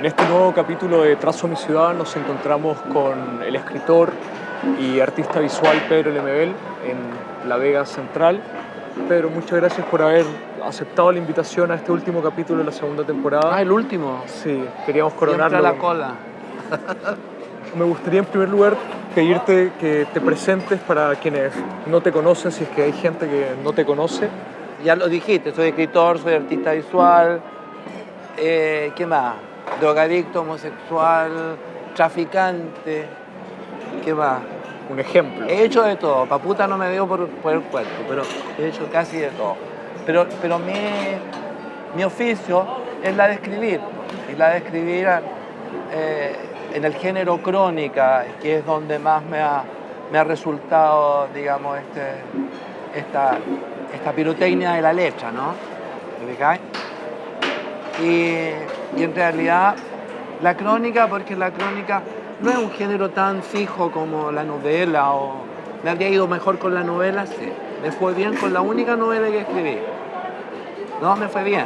En este nuevo capítulo de Trazo mi ciudad nos encontramos con el escritor y artista visual Pedro Lemebel en La Vega Central. Pedro, muchas gracias por haber aceptado la invitación a este último capítulo de la segunda temporada. Ah, el último. Sí, queríamos coronarlo. Siempre a la cola. Me gustaría en primer lugar pedirte que te presentes para quienes no te conocen, si es que hay gente que no te conoce. Ya lo dijiste, soy escritor, soy artista visual. Eh, ¿Qué más? Drogadicto, homosexual, traficante. ¿Qué más? Un ejemplo. He hecho de todo. Paputa no me dio por, por el cuerpo, pero he hecho casi de todo. Pero, pero mi, mi oficio es la de escribir. Y la de escribir eh, en el género crónica, que es donde más me ha, me ha resultado, digamos, este, esta, esta pirotecnia de la letra, ¿no? Y, y en realidad la crónica, porque la crónica no es un género tan fijo como la novela o me habría ido mejor con la novela, sí. Me fue bien con la única novela que escribí. No, me fue bien.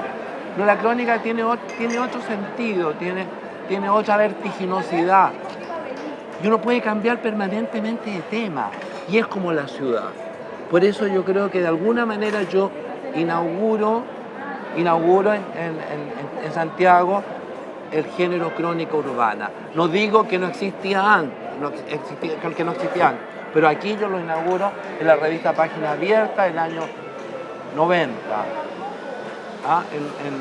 Pero la crónica tiene, tiene otro sentido, tiene, tiene otra vertiginosidad. Y uno puede cambiar permanentemente de tema. Y es como la ciudad. Por eso yo creo que de alguna manera yo inauguro, inauguro en, en, en Santiago el género crónica urbana. No digo que no existía antes, no existía, que no existía antes, pero aquí yo lo inauguro en la revista Página Abierta el año 90, ¿ah? en, en,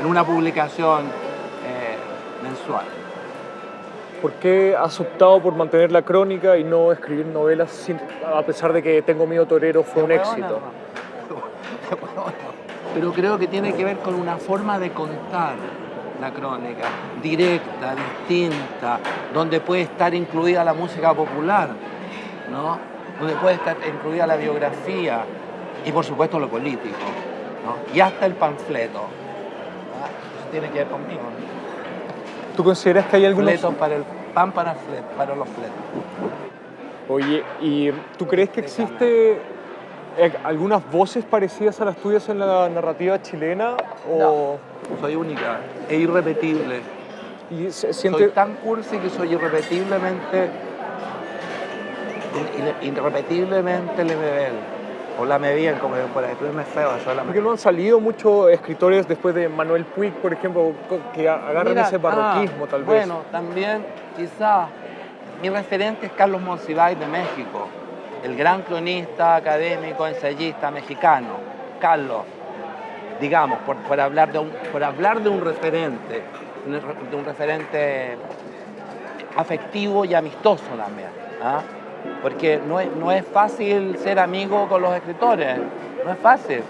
en, una publicación eh, mensual. ¿Por qué has optado por mantener la crónica y no escribir novelas sin, a pesar de que Tengo miedo torero fue un éxito? Pero creo que tiene que ver con una forma de contar la crónica, directa, distinta, donde puede estar incluida la música popular, ¿no? donde puede estar incluida la biografía y por supuesto lo político, ¿no? y hasta el panfleto. Eso tiene que ver conmigo. ¿Tú consideras que hay algunos... Fletos para el pan para, para los fletos. Oye, ¿y tú crees que existe algunas voces parecidas a las tuyas en la narrativa chilena? O... No, soy única e irrepetible. ¿Y se siente... Soy tan cursi que soy irrepetiblemente irrepetiblemente Lemebel. O la me bien, como por ahí, pero es feo eso. Porque no han salido muchos escritores después de Manuel Puig, por ejemplo, que agarran Mira, ese barroquismo ah, tal vez. Bueno, también quizá mi referente es Carlos Monsiváis de México el gran cronista, académico, ensayista mexicano, Carlos, digamos, por, por, hablar, de un, por hablar de un referente, de un referente afectivo y amistoso también. ¿ah? Porque no es, no es fácil ser amigo con los escritores, no es fácil.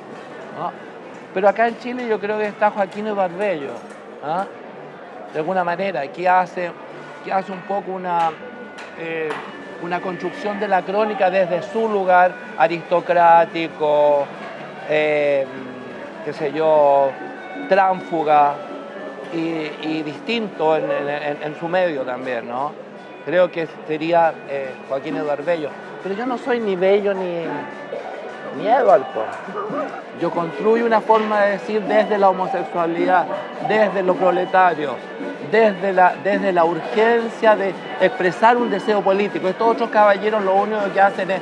Pero acá en Chile yo creo que está Joaquín Barbello, ¿ah? de alguna manera, que hace, que hace un poco una... Eh, una construcción de la crónica desde su lugar aristocrático, eh, qué sé yo, tránfuga y, distinto en, su medio también, ¿no? Creo que sería eh, Joaquín Eduardo Bello. Pero yo no soy ni bello ni, ni Eduardo. Yo construyo una forma de decir desde la homosexualidad, desde lo proletario, desde la, desde la urgencia de expresar un deseo político. Estos otros caballeros lo único que hacen es,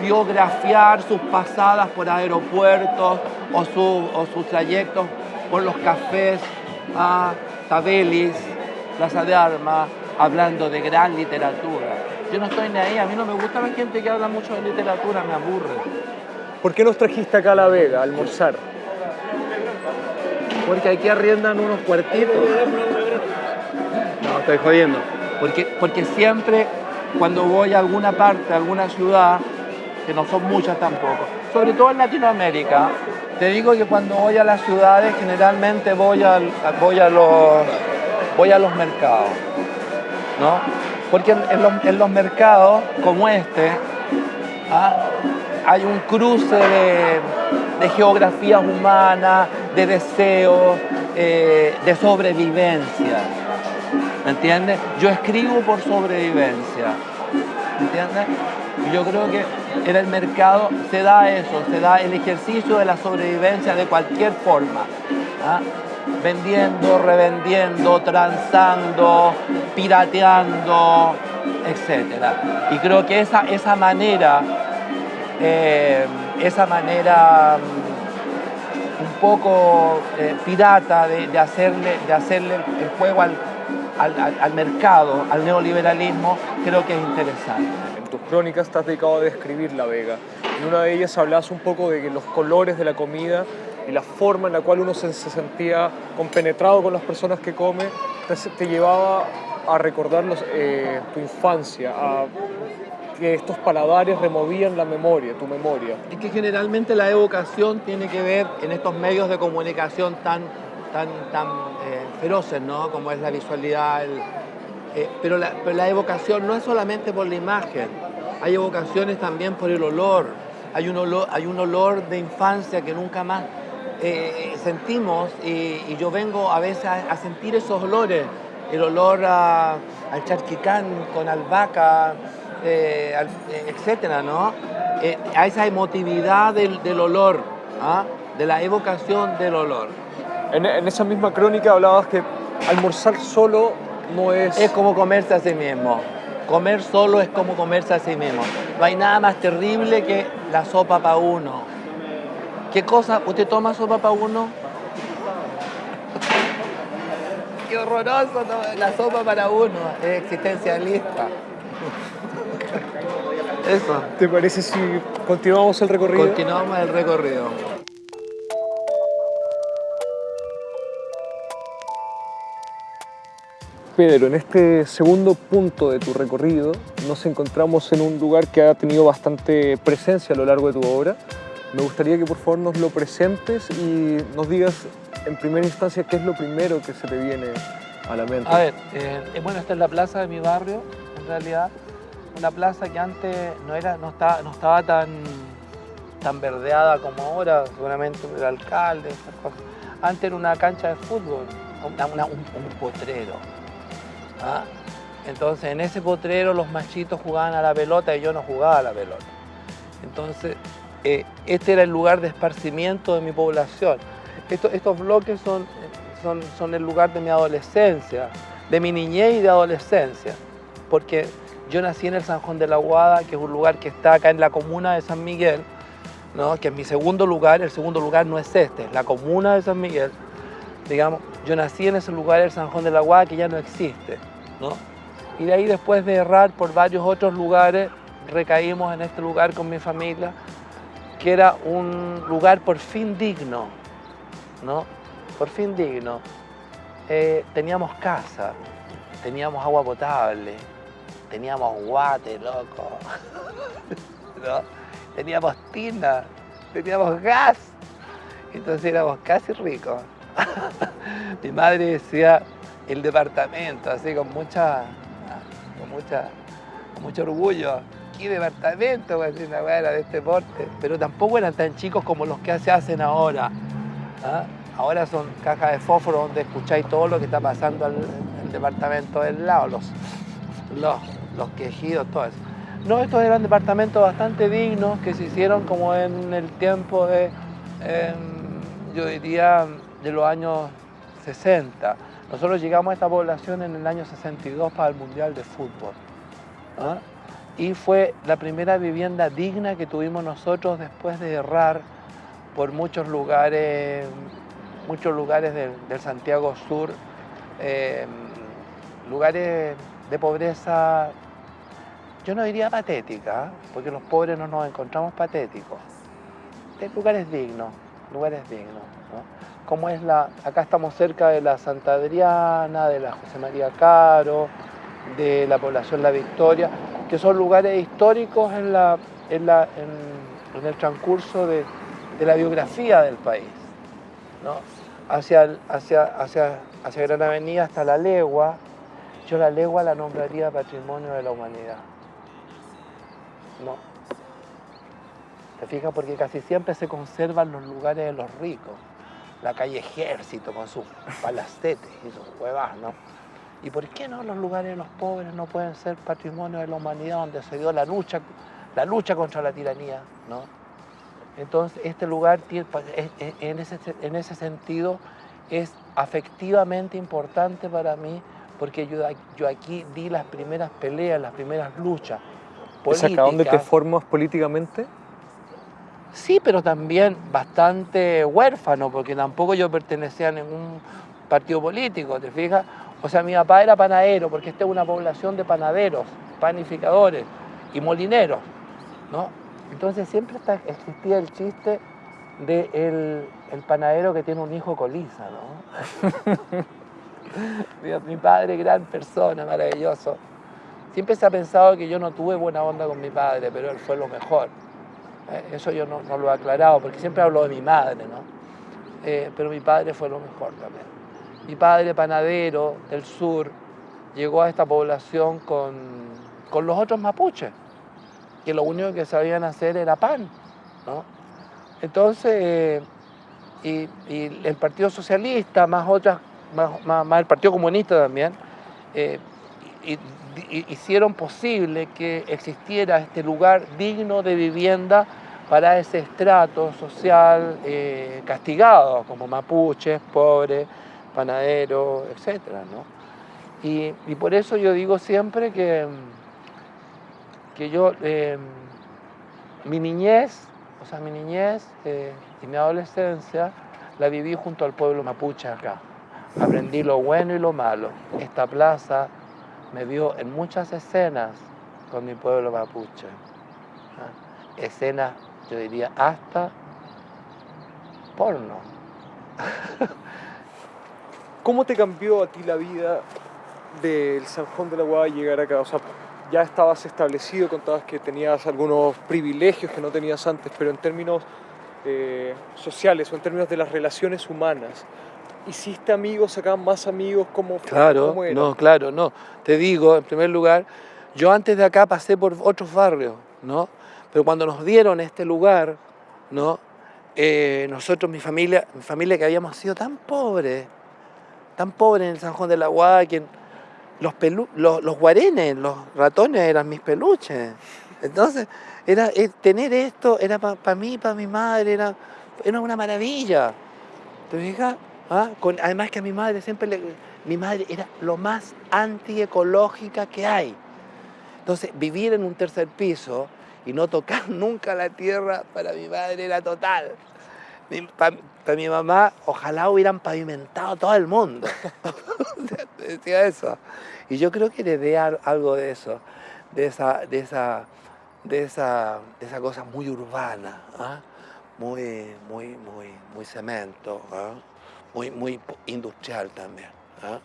biografiar sus pasadas por aeropuertos o, o sus trayectos por los cafés a Tabelis, Plaza de Armas, hablando de gran literatura. Yo no estoy ni ahí, a mí no me gusta la gente que habla mucho de literatura, me aburre. ¿Por qué nos trajiste acá a La Vega a almorzar? Porque aquí arriendan unos cuartitos. No, estoy jodiendo. Porque, porque siempre cuando voy a alguna parte, a alguna ciudad, que no son muchas tampoco, sobre todo en Latinoamérica, te digo que cuando voy a las ciudades generalmente voy a, voy a, los, voy a los mercados. ¿no? Porque en, los, en los, mercados como este ¿ah? hay un cruce de, de geografías humanas, de deseos, eh, de sobrevivencia. ¿Me entiendes? Yo escribo por sobrevivencia. ¿Me entiendes? Yo creo que en el mercado se da eso, se da el ejercicio de la sobrevivencia de cualquier forma. ¿ah? vendiendo, revendiendo, transando, pirateando, etc. Y creo que esa, esa manera, eh, esa manera mm, poco eh, pirata de, hacerle, de hacerle el juego al, al, mercado, al neoliberalismo, creo que es interesante. En tus crónicas estás dedicado a describir La Vega. En una de ellas hablas un poco de los colores de la comida y la forma en la cual uno se, sentía compenetrado con las personas que come, te, llevaba a recordar eh, tu infancia, a que estos paladares removían la memoria, tu memoria. Y que generalmente la evocación tiene que ver en estos medios de comunicación tan, tan, tan eh, feroces, ¿no? Como es la visualidad, eh, pero, la, pero la evocación no es solamente por la imagen, hay evocaciones también por el olor, hay un olor, hay un olor de infancia que nunca más eh, sentimos y, yo vengo a veces a, sentir esos olores, el olor al charquicán con albahaca, eh, eh, etcétera, ¿no? a esa emotividad del, olor, ¿ah? de la evocación del olor. En, en, esa misma crónica hablabas que almorzar solo no es... Es como comerse a sí mismo. Comer solo es como comerse a sí mismo. No hay nada más terrible que la sopa para uno ¿Qué cosa? ¿Usted toma sopa para uno? Qué horroroso la sopa para uno, es existencialista. Eso. ¿Te parece si continuamos el recorrido? Continuamos el recorrido. Pedro, en este segundo punto de tu recorrido nos encontramos en un lugar que ha tenido bastante presencia a lo largo de tu obra, me gustaría que por favor nos lo presentes y nos digas en primera instancia qué es lo primero que se te viene a la mente. A ver, eh, bueno, esta es la plaza de mi barrio, en realidad. Una plaza que antes no, era, no, estaba, no estaba tan, tan verdeada como ahora, seguramente el alcalde. Antes era una cancha de fútbol, un, potrero. ¿ah? Entonces en ese potrero los machitos jugaban a la pelota y yo no jugaba a la pelota. Entonces eh, este era el lugar de esparcimiento de mi población. estos bloques son, son, son el lugar de mi adolescencia, de mi niñez y de adolescencia, porque yo nací en el San Juan de la Guada, que es un lugar que está acá en la comuna de San Miguel, ¿no? que es mi segundo lugar, el segundo lugar no es este, es la comuna de San Miguel. Digamos, yo nací en ese lugar, el San Juan de la Guada, que ya no existe. ¿no? Y de ahí después de errar por varios otros lugares, recaímos en este lugar con mi familia, que era un lugar por fin digno, ¿no? Por fin digno. Eh, teníamos casa, teníamos agua potable, teníamos guate, loco, teníamos tina, teníamos gas, entonces éramos casi ricos. Mi madre decía el departamento, así con mucha, con mucha, mucho orgullo qué departamento, pues, una era de este porte. Pero tampoco eran tan chicos como los que se hacen ahora. ¿ah? Ahora son cajas de fósforo donde escucháis todo lo que está pasando en el departamento del lado, los, los, los quejidos, todo eso. No, estos eran departamentos bastante dignos que se hicieron como en el tiempo de, yo diría, de los años 60. Nosotros llegamos a esta población en el año 62 para el Mundial de Fútbol. ¿ah? y fue la primera vivienda digna que tuvimos nosotros después de errar por muchos lugares, muchos lugares del, Santiago Sur, em, lugares de pobreza, yo no diría patética, porque los pobres no nos encontramos patéticos, de lugares dignos, lugares dignos. Como es la, acá estamos cerca de la Santa Adriana, de la José María Caro, de la población La Victoria, que son lugares históricos en, la, en, el transcurso de, la biografía del país. ¿no? Hacia, hacia, hacia, hacia Gran Avenida hasta La Legua, yo La Legua la nombraría Patrimonio de la Humanidad. No. ¿Te fijas? Porque casi siempre se conservan los lugares de los ricos. La calle Ejército con sus palacetes y sus huevas, ¿no? ¿Y por qué no los lugares de los pobres no pueden ser patrimonio de la humanidad donde se dio la lucha, la lucha contra la tiranía? ¿no? Entonces, este lugar, en ese, en ese sentido, es afectivamente importante para mí porque yo, yo aquí di las primeras peleas, las primeras luchas políticas. ¿Es acá donde te formas políticamente? Sí, pero también bastante huérfano, porque tampoco yo pertenecía a ningún partido político, ¿te fijas? O sea, mi papá era panadero, porque esta es una población de panaderos, panificadores y molineros, ¿no? Entonces siempre existía el chiste de el, panadero que tiene un hijo coliza, ¿no? mi padre, gran persona, maravilloso. Siempre se ha pensado que yo no tuve buena onda con mi padre, pero él fue lo mejor. Eh, eso yo no, lo he aclarado, porque siempre hablo de mi madre, ¿no? Eh, pero mi padre fue lo mejor también. Mi padre, panadero del sur, llegó a esta población con, con los otros mapuches, que lo único que sabían hacer era pan, ¿no? Entonces, y, el Partido Socialista, más otras, más, el Partido Comunista también, eh, hicieron posible que existiera este lugar digno de vivienda para ese estrato social eh, castigado, como mapuches, pobres, panaderos, etc. Y, por eso yo digo siempre que, que yo, eh, mi niñez, o sea, mi niñez eh, y mi adolescencia la viví junto al pueblo mapuche acá. Aprendí lo bueno y lo malo. Esta plaza me vio en muchas escenas con mi pueblo mapuche. ¿ah? Escenas, yo diría, hasta porno. ¿Cómo te cambió a ti la vida del San Juan de la Guada llegar acá? O sea, ya estabas establecido, contabas que tenías algunos privilegios que no tenías antes, pero en términos eh, sociales o en términos de las relaciones humanas, ¿hiciste amigos, sacaban más amigos? ¿Cómo, claro, no, claro, no. Te digo, en primer lugar, yo antes de acá pasé por otros barrios, ¿no? Pero cuando nos dieron este lugar, ¿no? Eh, nosotros, mi familia, mi familia que habíamos sido tan pobres, tan pobres en el San Juan de la que los, los, guarenes, los ratones eran mis peluches. Entonces, era, eh, tener esto era para mí, para mi madre, era, era una maravilla. ¿Te fijas? ¿Ah? además que a mi madre siempre le, mi madre era lo más antiecológica que hay. Entonces, vivir en un tercer piso y no tocar nunca la tierra para mi madre era total. Para, mi mamá, ojalá hubieran pavimentado todo el mundo. Decía eso. Y yo creo que heredé algo de eso, de esa, de esa, de esa, de esa cosa muy urbana, ¿ah? muy, muy, muy, muy cemento. ¿ah? Muy, muy industrial también. ¿ah?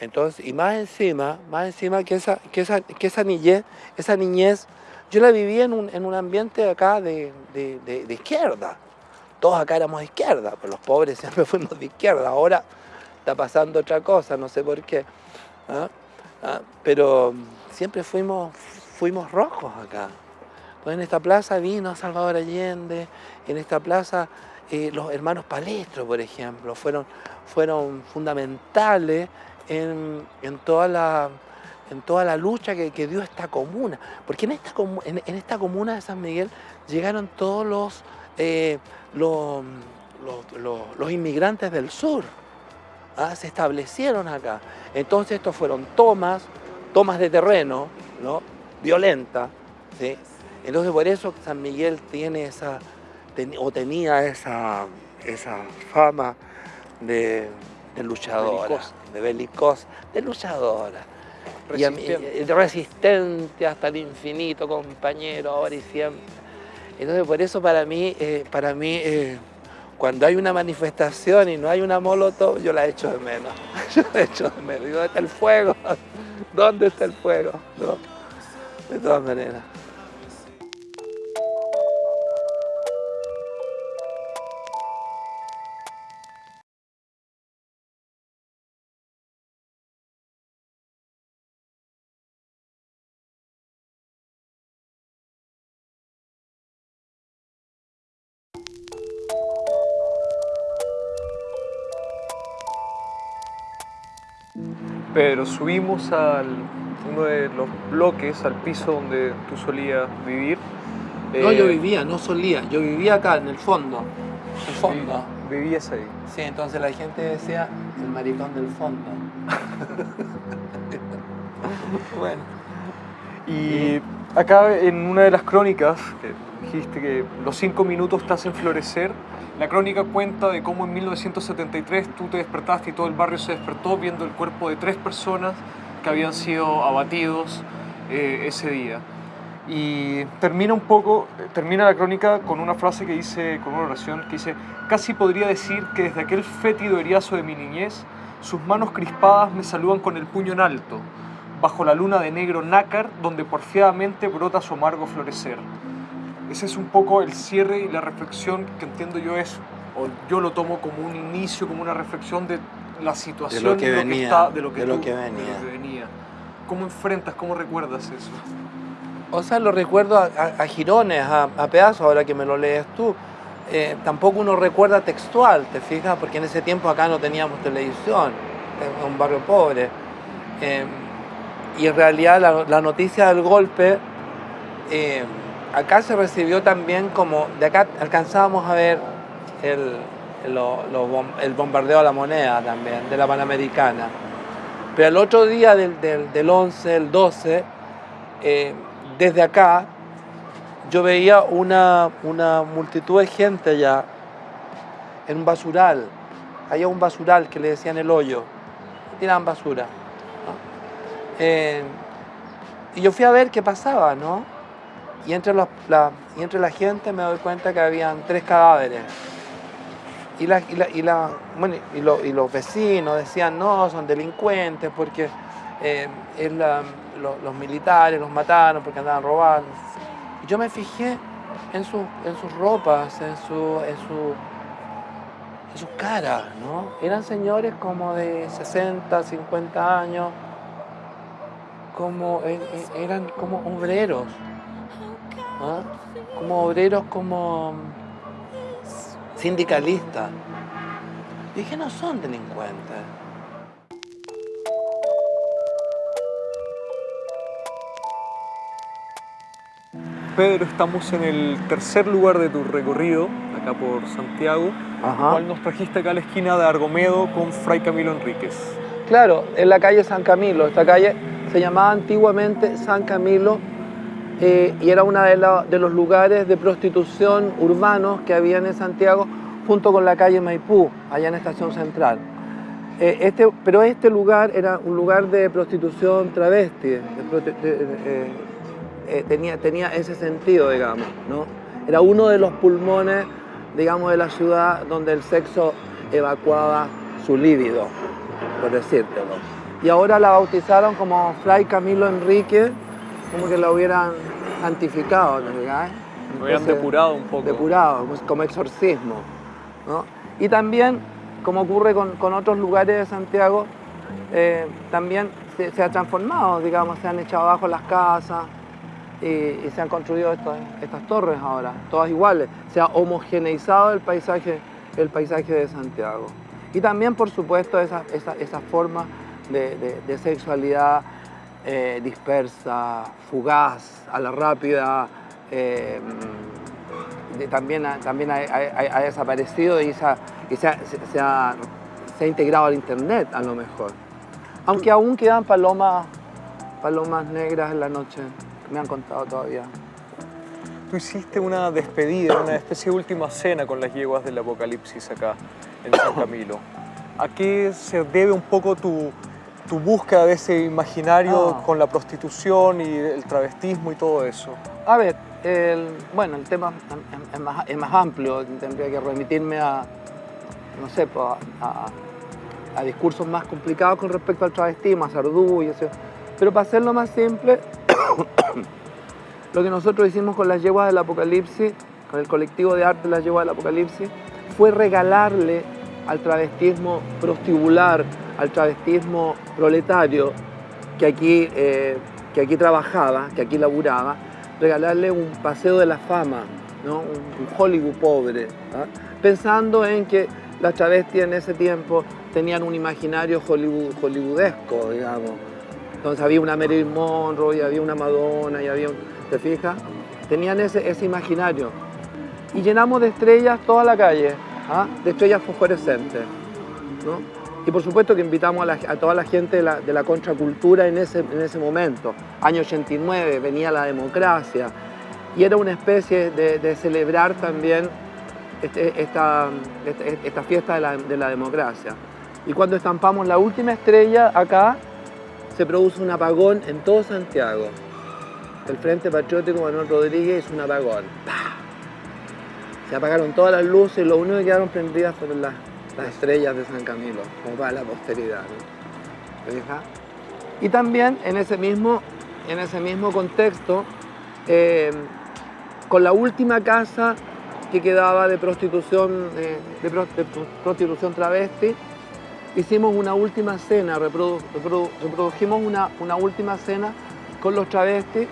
Entonces, y más encima, más encima que esa, que esa, que esa niñez, esa niñez, yo la viví en un, en un ambiente acá de, de, izquierda. Todos acá éramos de izquierda, pero los pobres siempre fuimos de izquierda. Ahora está pasando otra cosa, no sé por qué. ¿ah? ¿Ah? Pero siempre fuimos, fuimos rojos acá. Pues en esta plaza vino Salvador Allende, en esta plaza eh, los hermanos Palestro, por ejemplo, fueron, fueron fundamentales en, toda la, en toda la lucha que, dio esta comuna. Porque en esta, en, esta comuna de San Miguel llegaron todos los, eh, los, los, inmigrantes del sur. ¿ah? Se establecieron acá. Entonces estos fueron tomas, tomas de terreno, ¿no? violenta. ¿sí? Entonces por eso San Miguel tiene esa, o tenía esa, esa fama de, luchadora, de belicosa, de luchadora. Resistente. resistente hasta el infinito, compañero, ahora y siempre. Entonces por eso para mí, eh, para mí eh, cuando hay una manifestación y no hay una molotov, yo la echo de menos. Yo la echo de menos. ¿dónde está el fuego? ¿Dónde está el fuego? De todas maneras. Pedro, subimos al uno de los bloques, al piso donde tú solías vivir. No, yo eh, vivía, no solía, yo vivía acá en el fondo. El fondo. vivías ahí. Sí, entonces la gente decía el maricón del fondo. bueno. Y acá en una de las crónicas, que dijiste que los cinco minutos te hacen florecer, la crónica cuenta de cómo en 1973 tú te despertaste y todo el barrio se despertó viendo el cuerpo de tres personas que habían sido abatidos eh, ese día. Y termina un poco, termina la crónica con una frase que dice, con una oración que dice, casi podría decir que desde aquel fétido heriazo de mi niñez, sus manos crispadas me saludan con el puño en alto, bajo la luna de negro nácar donde porfiadamente brota su amargo florecer. Ese es un poco el cierre y la reflexión que entiendo yo es, o yo lo tomo como un inicio, como una reflexión de la situación de lo que, de venía, está, de lo que, de lo tú- que de lo venía. venía. ¿Cómo enfrentas, cómo recuerdas eso? O sea, lo recuerdo a, a- a girones, a, a pedazos, ahora que me lo lees tú. Eh, tampoco uno recuerda textual, ¿te fijas? Porque en ese tiempo acá no teníamos televisión, era un barrio pobre. Eh, y en realidad la, la noticia del golpe, eh, acá se recibió también como, de acá alcanzábamos a ver el, el bombardeo a la moneda también, de la Panamericana. Pero el otro día del, del, del 11, el 12, eh, desde acá yo veía una, una multitud de gente allá en un basural. Había un basural que le decían el hoyo. Tiraban basura. Eh, y yo fui a ver qué pasaba, ¿no? Y entre, los- la, y entre la gente me doy cuenta que habían tres cadáveres. Y, la, y, la- bueno, y, lo- y los vecinos decían, no, son delincuentes porque eh, es los militares los mataron porque andaban robando. Y yo me fijé en, su- en sus ropas, en, su, en, su, en sus caras, ¿no? Eran señores como de 60, 50 años, como, e- e- eran como obreros, ¿ah? como obreros como sindicalistas. Y dije, no son delincuentes. Pedro, estamos en el tercer lugar de tu recorrido, acá por Santiago, Ajá. cual nos trajiste acá a la esquina de Argomedo con Fray Camilo Enríquez. Claro, en la calle San Camilo. Esta calle se llamaba antiguamente San Camilo eh, y era uno de, los lugares de prostitución urbanos que había en Santiago junto con la calle Maipú, allá en Estación Central. Eh, este, pero este lugar era un lugar de prostitución travesti, eh, tenía, tenía ese sentido, digamos, ¿no? Era uno de los pulmones, digamos, de la ciudad donde el sexo evacuaba su líbido, por decírtelo. Y ahora la bautizaron como Fray Camilo Enrique, como que la hubieran santificado, ¿no? habían Entonces, depurado un poco. depurado, como exorcismo. ¿no? Y también, como ocurre con, con otros lugares de Santiago, eh, también se, se ha transformado, digamos, se han echado abajo las casas y, y se han construido estas, estas torres ahora, todas iguales. Se ha homogeneizado el paisaje, el paisaje de Santiago. Y también, por supuesto, esa, esa, esa forma de, de- de sexualidad eh, dispersa, fugaz, a la rápida, eh, de- también, ha, también ha, ha- ha desaparecido y, se ha, y se, se- se se ha integrado al Internet a lo mejor. Aunque aún quedan palomas, palomas negras en la noche, me han contado todavía. Tú hiciste una despedida, una especie de última cena con las yeguas del apocalipsis acá en San Camilo. ¿A qué se debe un poco tu, tu búsqueda de ese imaginario Ah. con la prostitución y el travestismo y todo eso? A ver, el- bueno, el tema es- es más, es más amplio, tendría que remitirme a, no sé, pues, a, a- a discursos más complicados con respecto al travestismo, a Sardú y eso. Pero para hacerlo más simple, lo que nosotros hicimos con las yeguas del Apocalipsis, con el colectivo de arte de las yeguas del Apocalipsis, fue regalarle al travestismo prostibular, al travestismo proletario, que aquí, eh, que aquí trabajaba, que aquí laburaba, regalarle un paseo de la fama, ¿no? un, Hollywood pobre, ¿ah? pensando en que las travestis en ese tiempo tenían un imaginario Hollywood, hollywoodesco, digamos. Entonces había una Marilyn Monroe, y había una Madonna, y había un, ¿te fijas? Tenían ese, ese imaginario. Y llenamos de estrellas toda la calle. ¿ah? de estrellas fosforescentes. Y por supuesto que invitamos a, toda la gente de la, contracultura en ese, en ese momento. Año 89 venía la democracia y era una especie de, celebrar también este, esta, este, esta, fiesta de la, de la democracia. Y cuando estampamos la última estrella acá, se produce un apagón en todo Santiago. El Frente Patriótico Manuel Rodríguez hizo un apagón. Se apagaron todas las luces y lo único que quedaron prendidas fueron las, estrellas de San Camilo, como para la posteridad. Y también en ese mismo, en ese mismo contexto, eh, con la última casa que quedaba de prostitución, eh, de prostitución travesti, hicimos una última cena, reprodujimos una, una, última cena con los travestis,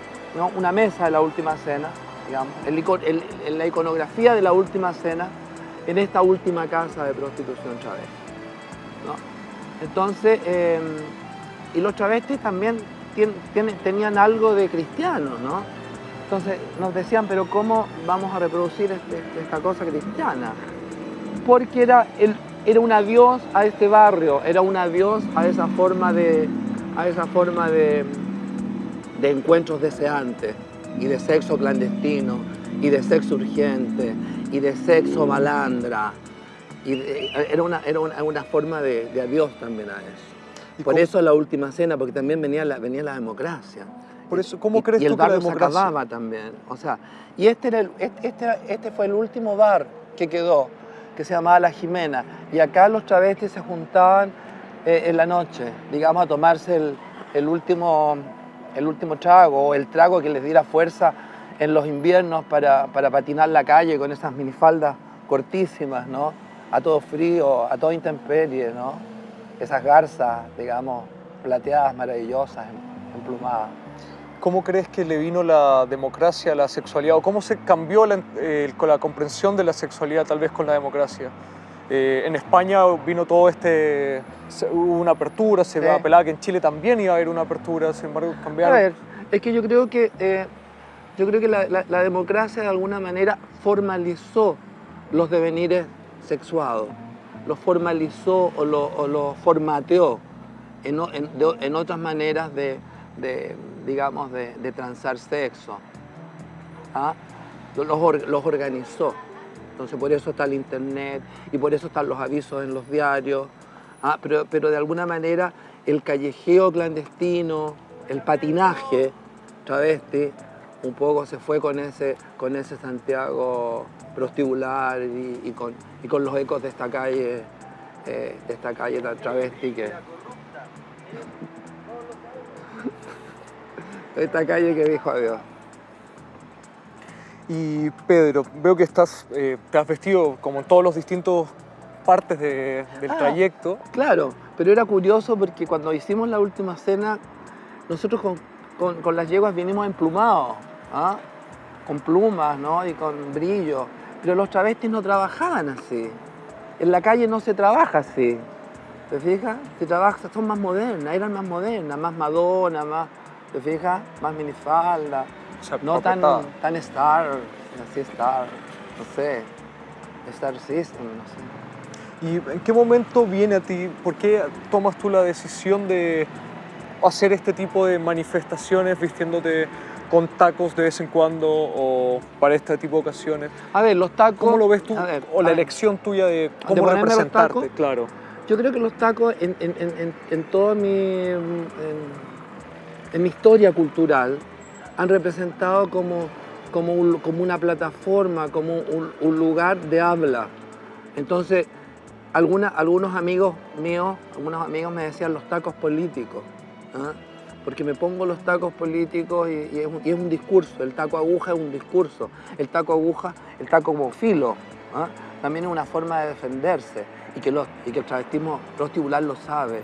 una mesa de la última cena, digamos, en la iconografía de la última cena, en esta última casa de prostitución travesti. Entonces, em, y los travestis también tenían algo de cristiano, ¿no? Entonces nos decían, pero ¿cómo vamos a reproducir este, esta cosa cristiana? Porque era el, era un adiós a este barrio, era un adiós a esa forma de, a esa forma de, encuentros deseantes y de sexo clandestino y de sexo urgente y de sexo malandra. Y era, una, era una, forma de, adiós también a eso. Por eso la última cena, porque también venía la, venía la democracia. Por eso, ¿cómo crees y tú el bar que la democracia? se acababa también. O sea, y este, era este, este, este fue el último bar que quedó que se llamaba La Jimena. Y acá los travestis se juntaban eh, en la noche, digamos, a tomarse el, último, el último trago o el trago que les diera fuerza en los inviernos para, patinar la calle con esas minifaldas cortísimas, ¿no? A todo frío, a toda intemperie, ¿no? Esas garzas, digamos, plateadas, maravillosas, em, emplumadas. ¿Cómo crees que le vino la democracia a la sexualidad? ¿O cómo se cambió la, eh, la comprensión de la sexualidad tal vez con la democracia? Eh, en España vino todo este... Hubo una apertura, se va apelaba que en Chile también iba a haber una apertura, sin embargo cambiaron. A ver, es que yo creo que, eh, yo creo que la, democracia de alguna manera formalizó los devenires sexuados, los formalizó o los formateó en, en otras maneras de digamos, de, transar sexo. ¿ah? Los, los, organizó. Entonces por eso está el internet y por eso están los avisos en los diarios. ¿ah? Pero, pero de alguna manera el callejeo clandestino, el patinaje travesti, un poco se fue con ese, con ese Santiago prostibular y, con, y con los ecos de esta calle, eh, de esta calle travesti que, esta calle que dijo adiós. Y Pedro, veo que estás, eh, te has vestido como en todos los distintos partes del ah, trayecto. Claro, pero era curioso porque cuando hicimos la última cena, nosotros con, las yeguas vinimos emplumados, ¿ah? con plumas ¿no? y con brillo, pero los travestis no trabajaban así. En la calle no se trabaja así. ¿Te fijas? Se trabaja, son más modernas, eran más modernas, más Madonna, más ¿Te fijas? Más minifalda. no tan, tan star, así star, no sé. Star System, no sé. ¿Y en qué momento viene a ti, por qué tomas tú la decisión de hacer este tipo de manifestaciones vistiéndote con tacos de vez en cuando o para este tipo de ocasiones? A ver, los tacos... ¿Cómo lo ves tú? o la elección tuya de cómo representarte, claro. Yo creo que los tacos en, en, en, en todo mi en mi historia cultural han representado como, como, como una plataforma, como un, lugar de habla. Entonces, algunos amigos míos, algunos amigos me decían los tacos políticos, ¿ah? Porque me pongo los tacos políticos y, es un, discurso, el taco aguja es un discurso, el taco aguja, el taco como filo, ¿ah? también es una forma de defenderse y que, los, y que el travestismo prostibular lo sabe,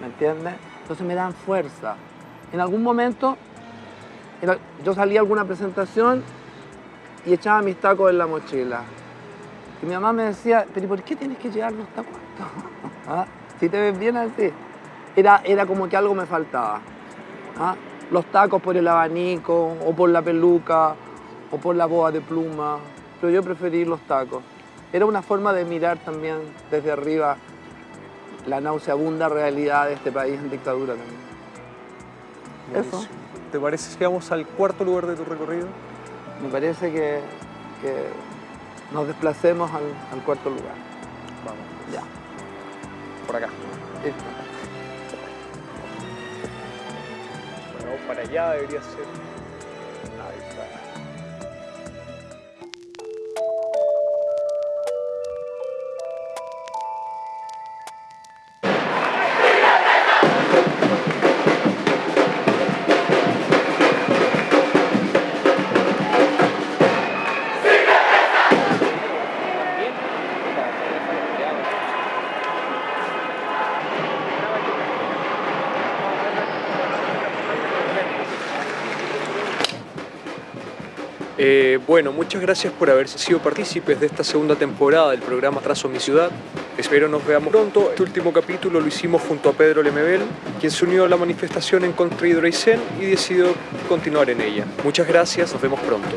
¿me entiendes? Entonces me dan fuerza, en algún momento yo salía a alguna presentación y echaba mis tacos en la mochila. Y mi mamá me decía, pero ¿por qué tienes que llevar los tacos? ¿Ah? Si te ves bien así. Era, era como que algo me faltaba. ¿Ah? Los tacos por el abanico, o por la peluca, o por la boa de pluma. Pero yo preferí los tacos. era una forma de mirar también desde arriba la nauseabunda realidad de este país en dictadura también. Eso. ¿Te parece si vamos al cuarto lugar de tu recorrido? Me parece que, que nos desplacemos al, al cuarto lugar. Vamos. Ya. Por acá. Listo. Para allá debería ser. Eh, bueno, muchas gracias por haber sido partícipes de esta segunda temporada del programa Trazo Mi Ciudad. Espero nos veamos pronto. Este último capítulo lo hicimos junto a Pedro Lemebel, quien se unió a la manifestación en contra de Hidroaicén y decidió continuar en ella. Muchas gracias, nos vemos pronto.